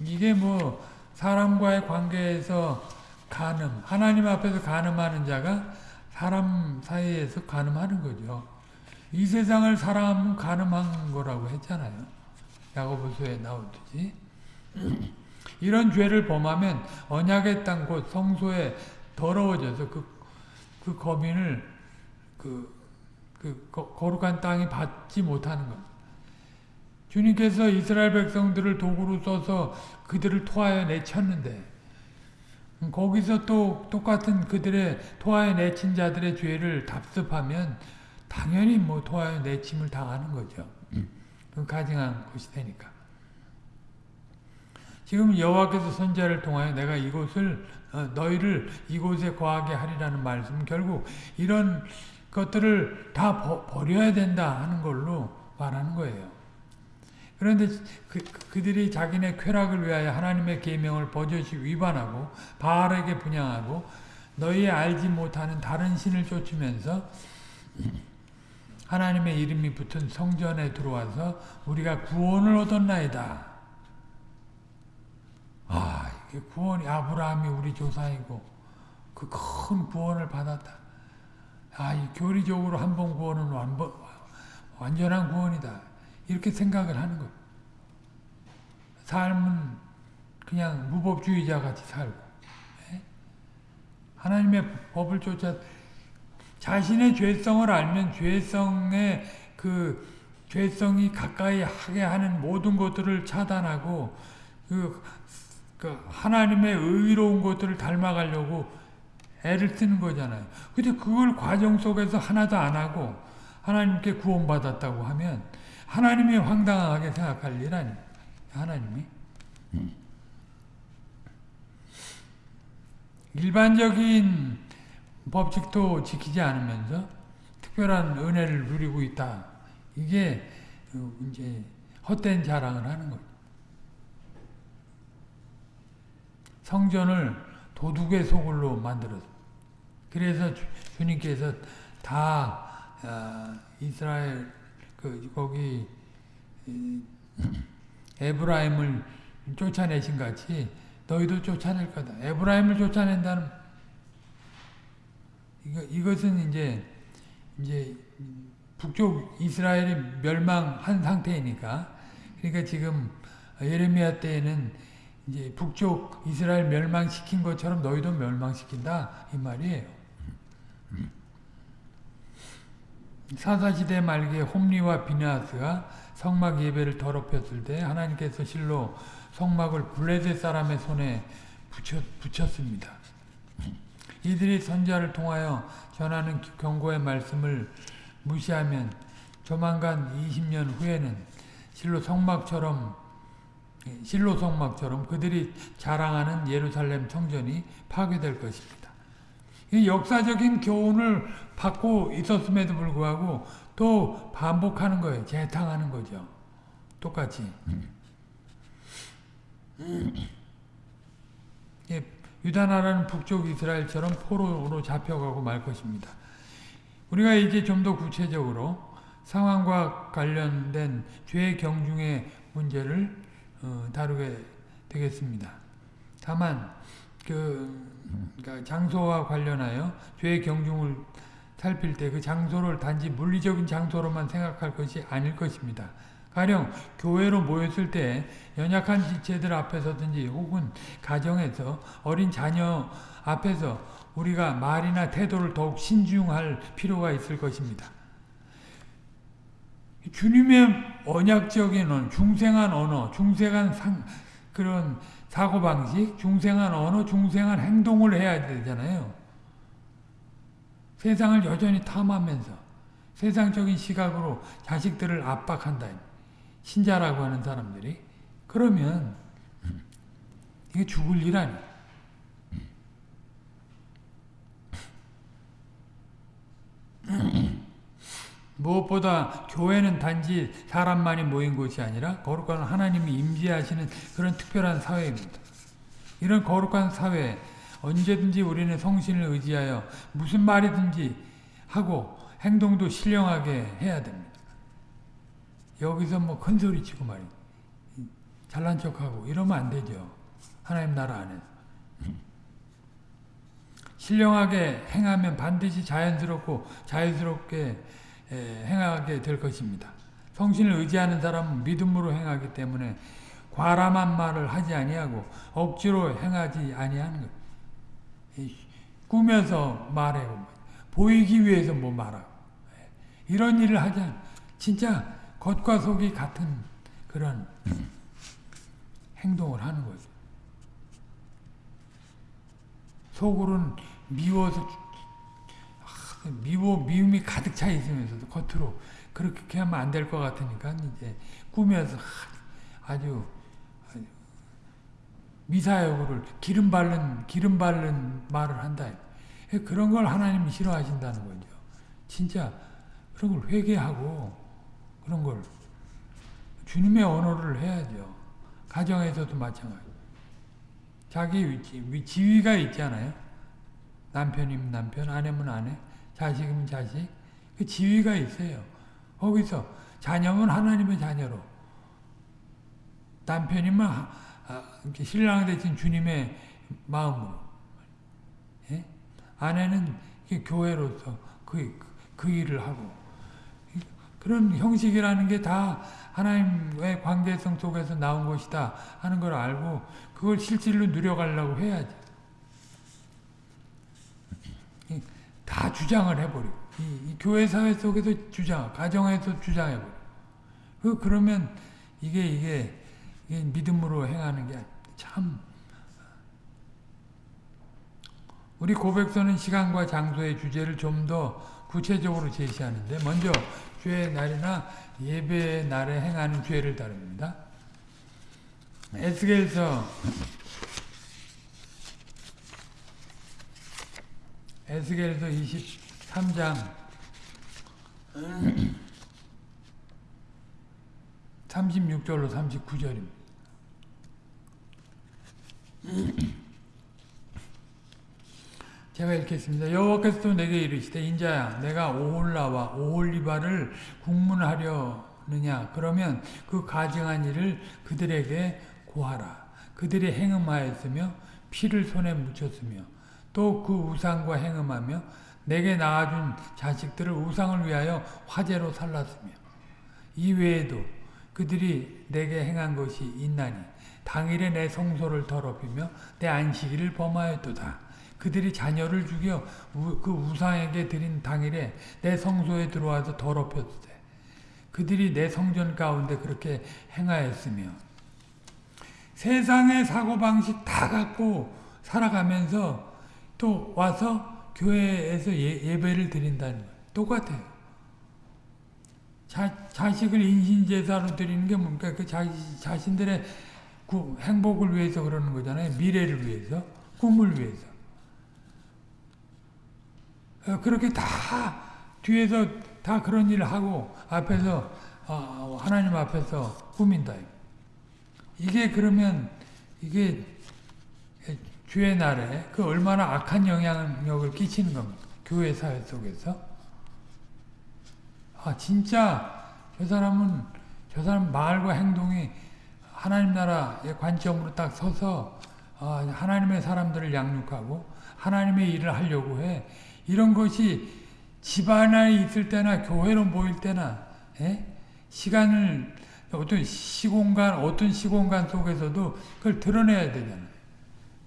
이게 뭐 사람과의 관계에서 간음, 하나님 앞에서 간음하는 자가 사람 사이에서 간음하는 거죠. 이 세상을 사람은 간음한 거라고 했잖아요. 야고보서에 나오듯이. 이런 죄를 범하면 언약의 땅 곧 성소에 더러워져서 그, 그 거민을 그, 그 거룩한 땅이 받지 못하는 겁니다. 주님께서 이스라엘 백성들을 도구로 써서 그들을 토하여 내쳤는데 거기서 또 똑같은 그들의 토하여 내친 자들의 죄를 답습하면 당연히 뭐 토하여 내침을 당하는 거죠. 그 가증한 것이 되니까. 지금 여호와께서 선자를 통하여 내가 이곳을 어, 너희를 이곳에 거하게 하리라는 말씀 결국 이런 것들을 다 버려야 된다 하는 걸로 말하는 거예요. 그런데 그, 그들이 자기네 쾌락을 위하여 하나님의 계명을 버젓이 위반하고 바알에게 분양하고 너희 알지 못하는 다른 신을 쫓으면서 하나님의 이름이 붙은 성전에 들어와서 우리가 구원을 얻었나이다. 아, 이게 구원이 아브라함이 우리 조상이고 그 큰 구원을 받았다. 아, 이 교리적으로 한 번 구원은 완전, 완전한 구원이다. 이렇게 생각을 하는 거예요. 삶은 그냥 무법주의자 같이 살고 예? 하나님의 법을 쫓아 자신의 죄성을 알면 죄성의 그 죄성이 가까이 하게 하는 모든 것들을 차단하고 그, 그 하나님의 의로운 것들을 닮아가려고 애를 쓰는 거잖아요. 근데 그걸 과정 속에서 하나도 안 하고 하나님께 구원받았다고 하면 하나님이 황당하게 생각할 일 아니에요. 하나님이. 일반적인 법칙도 지키지 않으면서 특별한 은혜를 누리고 있다. 이게 이제 헛된 자랑을 하는 거죠. 성전을 도둑의 소굴로 만들어서 그래서 주 님께서 다 어, 이스라엘 그 거기 에브라임을 쫓아내신 같이 너희도 쫓아낼 거다. 에브라임을 쫓아낸다는 이거 이것은 이제 이제 북쪽 이스라엘이 멸망한 상태이니까 그러니까 지금 예레미야 때에는 이제 북쪽 이스라엘 멸망시킨 것처럼 너희도 멸망시킨다 이 말이에요. 사사시대 말기에 홈리와 비나스가 성막 예배를 더럽혔을 때 하나님께서 실로 성막을 블레셋 사람의 손에 붙였, 붙였 습니다. 이들이 선자를 통하여 전하는 경고의 말씀을 무시하면 조만간 20년 후에는 실로 성막처럼 실로 성막처럼 그들이 자랑하는 예루살렘 성전이 파괴될 것입니다. 이 역사적인 교훈을 받고 있었음에도 불구하고 또 반복하는 거예요. 재탕하는 거죠. 똑같이. 예, 유다 나라는 북쪽 이스라엘처럼 포로로 잡혀가고 말 것입니다. 우리가 이제 좀 더 구체적으로 상황과 관련된 죄 경중의 문제를 어, 다루게 되겠습니다. 다만 그 그러니까 장소와 관련하여 죄 경중을 살필 때 그 장소를 단지 물리적인 장소로만 생각할 것이 아닐 것입니다. 가령 교회로 모였을 때 연약한 지체들 앞에서든지 혹은 가정에서 어린 자녀 앞에서 우리가 말이나 태도를 더욱 신중할 필요가 있을 것입니다. 주님의 언약적인 언어, 중생한 언어, 중생한 상, 그런 사고방식, 중생한 언어, 중생한 행동을 해야 되잖아요. 세상을 여전히 탐하면서 세상적인 시각으로 자식들을 압박한다. 신자라고 하는 사람들이. 그러면 이게 죽을 일 아니에요. 무엇보다 교회는 단지 사람만이 모인 곳이 아니라 거룩한 하나님이 임재하시는 그런 특별한 사회입니다. 이런 거룩한 사회 언제든지 우리는 성신을 의지하여 무슨 말이든지 하고 행동도 신령하게 해야 됩니다. 여기서 뭐 큰소리 치고 말이 잘난 척하고 이러면 안 되죠. 하나님 나라 안에서. 신령하게 행하면 반드시 자연스럽고 자유스럽게 행하게 될 것입니다. 성신을 의지하는 사람은 믿음으로 행하기 때문에 과람한 말을 하지 아니하고 억지로 행하지 아니하는 것. 꾸며서 말하고 보이기 위해서 뭐 말하고 이런 일을 하지 않 진짜 겉과 속이 같은 그런 행동을 하는 거죠. 속으로는 미워서 미워 미움이 가득 차 있으면서도 겉으로 그렇게 하면 안 될 것 같으니까 이제 꾸며서 아주, 미사여구를 기름 바른 기름 바른 말을 한다. 그런 걸 하나님이 싫어하신다는 거죠. 진짜 그런 걸 회개하고 그런 걸 주님의 언어를 해야죠. 가정에서도 마찬가지. 자기 위치, 지위가 있잖아요. 남편이면 남편, 아내면 아내. 자식이면 자식, 그 지위가 있어요. 거기서 자녀면 하나님의 자녀로, 남편이면 아, 신랑 대신 주님의 마음으로, 예? 아내는 교회로서 그, 그 일을 하고, 그런 형식이라는 게 다 하나님의 관계성 속에서 나온 것이다 하는 걸 알고 그걸 실질로 누려가려고 해야지. 다 주장을 해버리고 이, 이 교회 사회 속에서 주장, 가정에서 주장해버리고 그 그러면 이게 이게, 이게 믿음으로 행하는 게 참 우리 고백서는 시간과 장소의 주제를 좀 더 구체적으로 제시하는데 먼저 주의 날이나 예배의 날에 행하는 죄를 다룹니다. 에스겔서 에스겔서 23장 36절로 39절입니다. 제가 읽겠습니다. 여호와께서 내게 이르시되 인자야 내가 오홀라와 오홀리바를 국문하려느냐 그러면 그 가증한 일을 그들에게 고하라. 그들이 행음하였으며 피를 손에 묻혔으며 또 그 우상과 행음하며 내게 낳아준 자식들을 우상을 위하여 화제로 살랐으며 이 외에도 그들이 내게 행한 것이 있나니 당일에 내 성소를 더럽히며 내 안식일을 범하였도다. 그들이 자녀를 죽여 우, 그 우상에게 드린 당일에 내 성소에 들어와서 더럽혔을 때 그들이 내 성전 가운데 그렇게 행하였으며 세상의 사고방식 다 갖고 살아가면서 또 와서 교회에서 예, 배를 드린다는 거예요. 똑같아요. 자, 자식을 인신제사로 드리는 게 뭡니까? 그 자, 자신들의 구, 행복을 위해서 그러는 거잖아요. 미래를 위해서, 꿈을 위해서. 어, 그렇게 다 뒤에서 다 그런 일을 하고 앞에서 어, 하나님 앞에서 꾸민다. 이게 그러면 이게 주의 날에 그 얼마나 악한 영향력을 끼치는 겁니까? 교회 사회 속에서. 아 진짜 저 사람은 저 사람 말과 행동이 하나님 나라의 관점으로 딱 서서 아, 하나님의 사람들을 양육하고 하나님의 일을 하려고 해. 이런 것이 집안에 있을 때나 교회로 모일 때나 에? 시간을 어떤 시공간 어떤 시공간 속에서도 그걸 드러내야 되잖아요.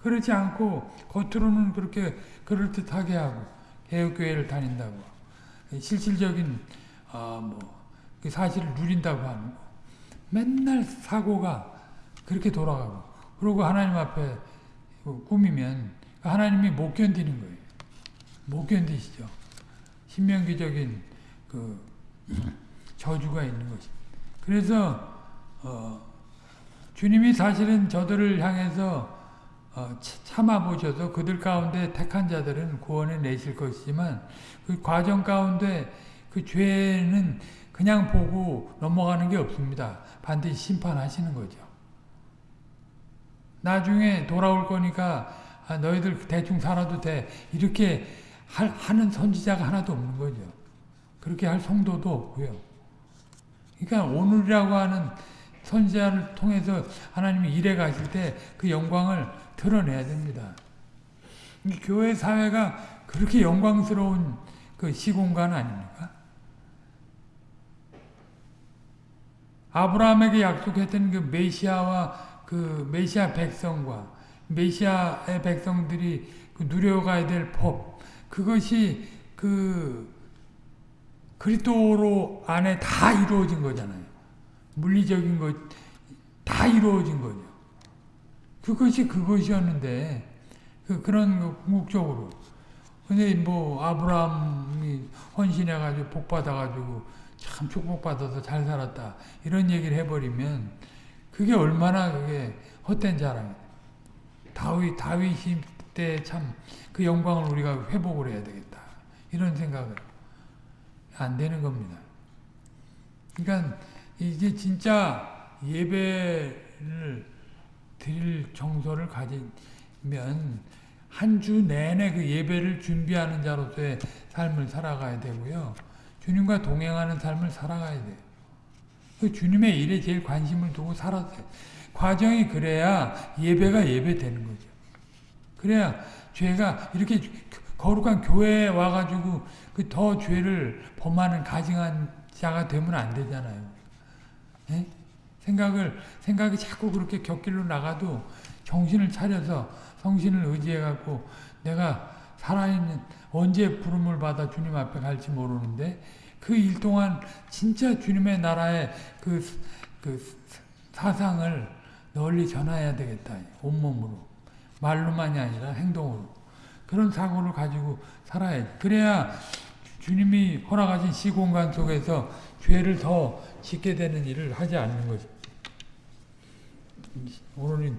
그렇지 않고 겉으로는 그렇게 그럴듯하게 하고 개혁교회를 다닌다고 실질적인 어, 뭐 그 사실을 누린다고 하는 거 맨날 사고가 그렇게 돌아가고 그리고 하나님 앞에 꾸미면 하나님이 못 견디는 거예요. 못 견디시죠. 신명기적인 그 저주가 있는 것이. 그래서 어, 주님이 사실은 저들을 향해서 어, 참아보셔서 그들 가운데 택한 자들은 구원해 내실 것이지만 그 과정 가운데 그 죄는 그냥 보고 넘어가는 게 없습니다. 반드시 심판하시는 거죠. 나중에 돌아올 거니까 아, 너희들 대충 살아도 돼. 이렇게 하는 선지자가 하나도 없는 거죠. 그렇게 할 성도도 없고요. 그러니까 오늘이라고 하는 선지자를 통해서 하나님이 일해 가실 때 그 영광을 드러내야 됩니다. 교회 사회가 그렇게 영광스러운 그 시공간 아닙니까? 아브라함에게 약속했던 그 메시아와 그 메시아 백성과 메시아의 백성들이 그 누려가야 될 법, 그것이 그 그리스도로 안에 다 이루어진 거잖아요. 물리적인 것 다 이루어진 거죠. 그것이 그것이었는데 그 그런 거 궁극적으로 근데 뭐 아브라함이 헌신해가지고 복 받아가지고 참 축복받아서 잘 살았다 이런 얘기를 해버리면 그게 얼마나 그게 헛된 자랑이에요. 다윗 다윗이 때 참 그 영광을 우리가 회복을 해야 되겠다 이런 생각을 안 되는 겁니다. 그러니까 이제 진짜 예배를 드릴 정서를 가지면 한 주 내내 그 예배를 준비하는 자로서의 삶을 살아가야 되고요. 주님과 동행하는 삶을 살아가야 돼요. 그 주님의 일에 제일 관심을 두고 살았어요. 과정이 그래야 예배가 예배되는 거죠. 그래야 죄가 이렇게 거룩한 교회에 와가지고 그 더 죄를 범하는 가증한 자가 되면 안 되잖아요. 예? 생각을 생각이 자꾸 그렇게 곁길로 나가도 정신을 차려서 성신을 의지해 갖고 내가 살아있는 언제 부름을 받아 주님 앞에 갈지 모르는데 그 일 동안 진짜 주님의 나라의 그, 그 사상을 널리 전해야 되겠다. 온몸으로. 말로만이 아니라 행동으로. 그런 사고를 가지고 살아야 돼. 그래야 주님이 허락하신 시공간 속에서 죄를 더 짓게 되는 일을 하지 않는 거죠. 오늘은